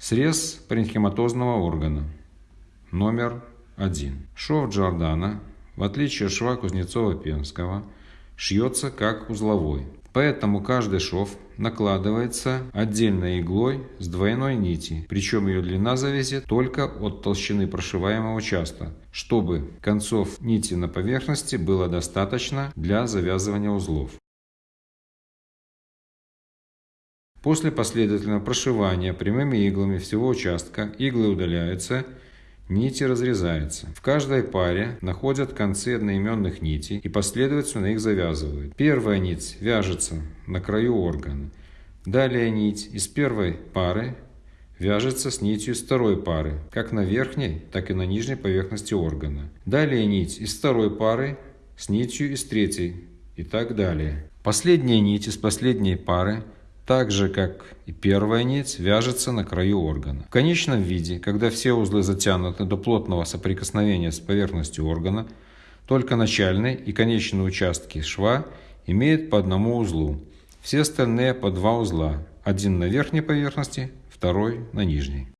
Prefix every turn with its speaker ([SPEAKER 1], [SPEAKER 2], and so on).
[SPEAKER 1] Срез паренхематозного органа. Номер один. Шов Джордана, в отличие от шва Кузнецова-Пенского, шьется как узловой. Поэтому каждый шов накладывается отдельной иглой с двойной нити, причем ее длина зависит только от толщины прошиваемого участка, чтобы концов нити на поверхности было достаточно для завязывания узлов. После последовательного прошивания прямыми иглами всего участка иглы удаляются, нити разрезаются. В каждой паре находят концы одноименных нитей и последовательно их завязывают. Первая нить вяжется на краю органа. Далее нить из первой пары вяжется с нитью из второй пары, как на верхней, так и на нижней поверхности органа. Далее нить из второй пары с нитью из третьей и так далее. Последняя нить из последней пары так же, как и первая нить, вяжется на краю органа. В конечном виде, когда все узлы затянуты до плотного соприкосновения с поверхностью органа, только начальный и конечный участки шва имеют по одному узлу, все остальные по два узла, один на верхней поверхности, второй на нижней.